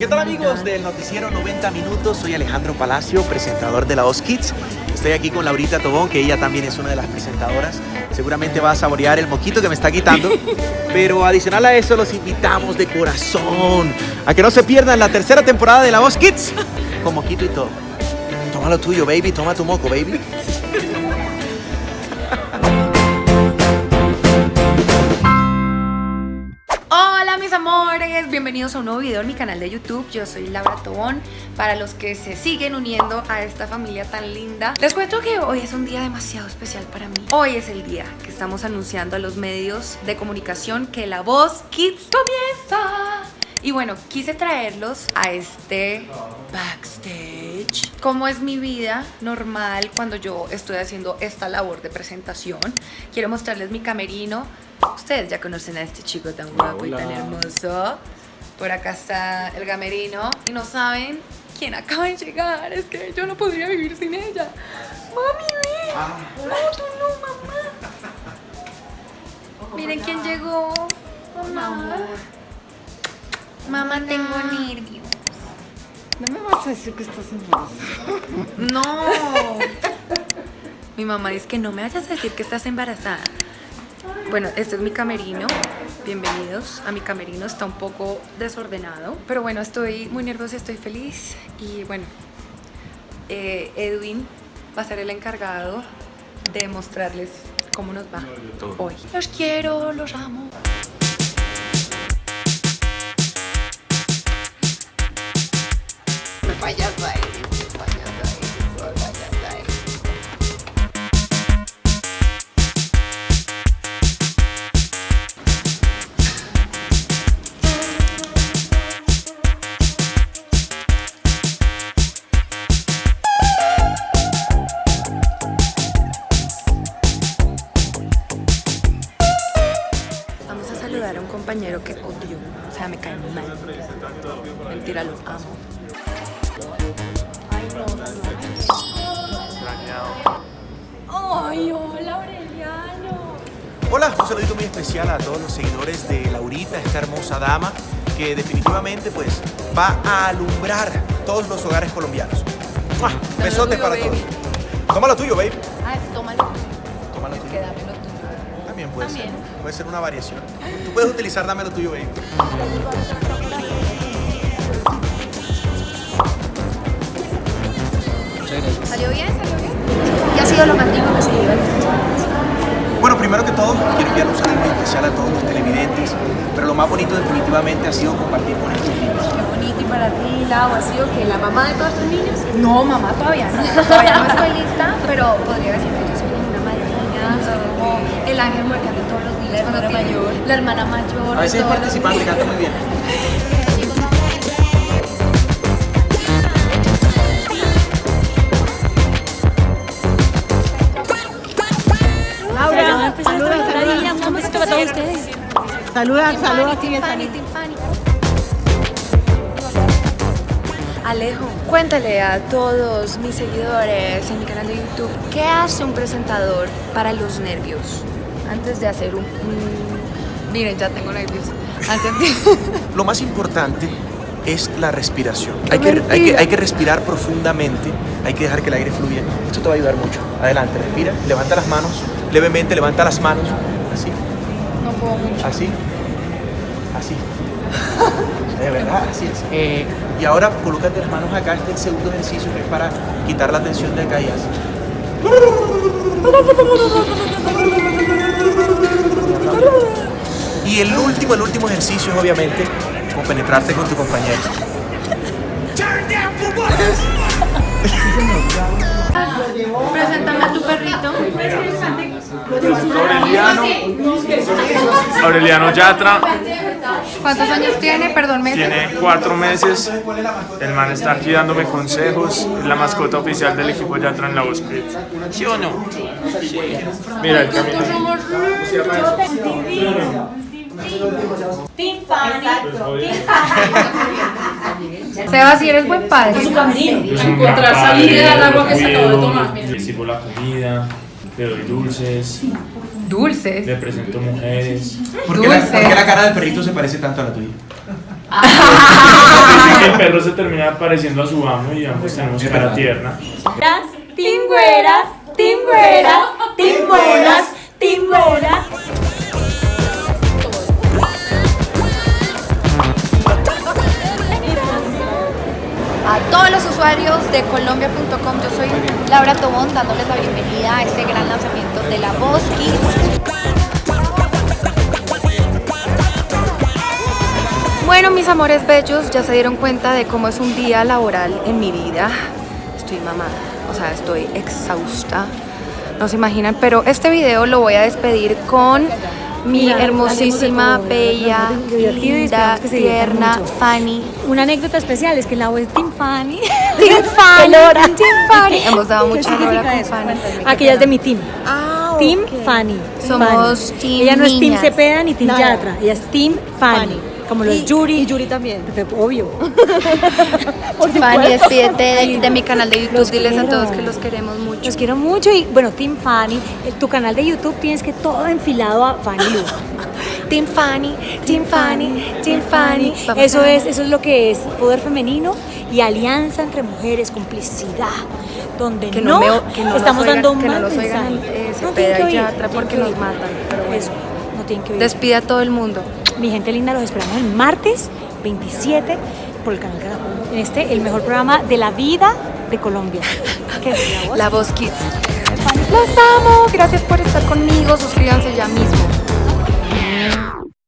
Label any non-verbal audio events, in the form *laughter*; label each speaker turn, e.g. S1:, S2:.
S1: ¿Qué tal amigos del noticiero 90 minutos? Soy Alejandro Palacio, presentador de la Os Kids. Estoy aquí con Laurita Tobón, que ella también es una de las presentadoras. Seguramente va a saborear el moquito que me está quitando. *laughs* Pero adicional a eso, los invitamos de corazón a que no se pierdan la tercera temporada de la Os Kids con moquito y todo. Toma lo tuyo, baby. Toma tu moco, baby.
S2: Bienvenidos a un nuevo video en mi canal de YouTube, yo soy Laura Tobón Para los que se siguen uniendo a esta familia tan linda Les cuento que hoy es un día demasiado especial para mí Hoy es el día que estamos anunciando a los medios de comunicación que La Voz Kids comienza y bueno, quise traerlos a este backstage. Como es mi vida normal cuando yo estoy haciendo esta labor de presentación. Quiero mostrarles mi camerino. Ustedes ya conocen a este chico tan guapo y tan hermoso. Por acá está el camerino. Y no saben quién acaba de llegar. Es que yo no podría vivir sin ella. Mami, ve. No, tú no, mamá. Miren quién llegó. Mamá. Mamá, tengo nervios.
S3: No me vas a decir que estás embarazada.
S2: No. Mi mamá dice que no me vayas a decir que estás embarazada. Bueno, este es mi camerino. Bienvenidos a mi camerino. Está un poco desordenado. Pero bueno, estoy muy nerviosa, estoy feliz. Y bueno, eh, Edwin va a ser el encargado de mostrarles cómo nos va hoy. Los quiero, los amo. Compañero que odio. O sea, me cae mal. Mentira, los amo. Ay, hola, Aureliano.
S1: Hola, un saludito muy especial a todos los seguidores de Laurita, esta hermosa dama que definitivamente pues va a alumbrar todos los hogares colombianos. ¡Mua! Besotes
S2: tuyo,
S1: para
S2: baby.
S1: todos. Toma lo tuyo, baby.
S2: Ah, tómalo.
S1: Toma lo tuyo.
S2: Que dame lo tuyo.
S1: También puede
S2: También.
S1: ser. Puede ser una variación. Tú puedes utilizar dame lo tuyo, baby.
S2: ¿Salió bien? ¿Salió bien? ¿Qué ha sido lo más lindo que se dio en
S1: Bueno, primero que todo, quiero enviar un saludo muy especial a todos los televidentes, pero lo más bonito definitivamente ha sido compartir con estos niños.
S4: Qué bonito y para ti, Lau, ha sido que la mamá de todos tus niños.
S2: No, mamá, todavía no. *laughs* Todavía no estoy lista, pero podría decir que yo soy una madrina, soy como el ángel de todos los días.
S4: La hermana
S2: cuando tiene-
S4: mayor.
S2: La hermana mayor.
S1: A veces participante, canta muy bien.
S4: Laura, saluda, saluda.
S3: Un besito para todos ustedes.
S4: Saluda, saluda aquí.
S2: Alejo, cuéntale a todos mis seguidores en mi canal de YouTube qué hace un presentador para los nervios antes de hacer un... un- Miren, ya tengo nervios. Antes de... *laughs*
S1: Lo más importante es la respiración. Hay que, hay, que, hay que respirar profundamente, hay que dejar que el aire fluya. Esto te va a ayudar mucho. Adelante, respira, levanta las manos, levemente levanta las manos, así,
S2: no puedo mucho.
S1: así, así. *laughs* De verdad, así es. Eh, y ahora colócate las manos acá, este es el segundo ejercicio que es para quitar la tensión de acá y así. Y el último, el último ejercicio es obviamente compenetrarte con tu compañero.
S2: Preséntame a tu perrito.
S5: Aureliano, Aureliano Yatra,
S2: ¿Cuántos años tiene? Perdón, meses.
S5: tiene cuatro meses. El man está aquí dándome consejos. Es la mascota oficial del equipo Yatra en la voz Kids. ¿Sí o no? Mira el camino. *laughs*
S2: Sebas, si eres buen padre.
S5: Encontrar salida al agua que se acabó de tomar. Le sirvo la comida, le doy dulces,
S2: Dulces.
S5: le presento mujeres.
S1: ¿Por qué, la,
S2: Dulce.
S1: por qué la cara del perrito se parece tanto a la tuya?
S5: Que *laughs* el perro se termina pareciendo a su amo y ambos tenemos cara tierna.
S4: Tingüeras, tingüeras, timbonas, timbonas.
S2: Usuarios de colombia.com, yo soy Laura Tobón dándoles la bienvenida a este gran lanzamiento de la Voz Kids. Bueno, mis amores bellos, ya se dieron cuenta de cómo es un día laboral en mi vida. Estoy mamada, o sea, estoy exhausta. No se imaginan, pero este video lo voy a despedir con mi hermosísima, bella, linda, tierna. Fanny.
S3: Una anécdota especial es que la voz es Team Fanny. *laughs*
S2: Team Fanny. Team Fanny. Hemos dado
S3: ¿Qué
S2: mucha con? Fanny.
S3: Aquella es de mi team.
S2: Ah,
S3: Team. Fanny.
S2: Somos
S3: Fanny.
S2: team
S3: Ella no es Team. Cepeda ni Team. Yatra. Ella es Team Fanny. Como los
S2: Y-
S3: Yuri. Y Yuri también. Obvio. *laughs*
S2: Fanny, despídete de, de mi canal de YouTube.
S3: Los
S2: Diles a
S3: quiero.
S2: todos que los queremos mucho.
S3: Los quiero mucho y bueno, Team Fanny, en tu canal de YouTube tienes que todo enfilado a Fanny Lu. *laughs*
S2: Team Fanny, Team Fanny, Team Fanny.
S3: Eso
S2: a-
S3: es, eso es lo que es poder femenino y alianza entre mujeres, complicidad, donde
S2: Que
S3: no,
S2: no, me- que no
S3: estamos
S2: oigan-
S3: dando
S2: que no
S3: mal
S2: nos oigan,
S3: mensaje.
S2: eh,
S3: No
S2: Cepeda
S3: tienen que
S2: y Yatra
S3: no
S2: porque
S3: que
S2: nos matan, pero bueno.
S3: Eso, no tienen que oír.
S2: Despide a todo el mundo.
S3: Mi gente linda, los esperamos el martes 27 por el canal Caracol. En este, el mejor programa de la vida de Colombia. *laughs* ¿Qué es? La voz.
S2: La Voz Kids. Los amo. Gracias por estar conmigo. Suscríbanse ya mismo.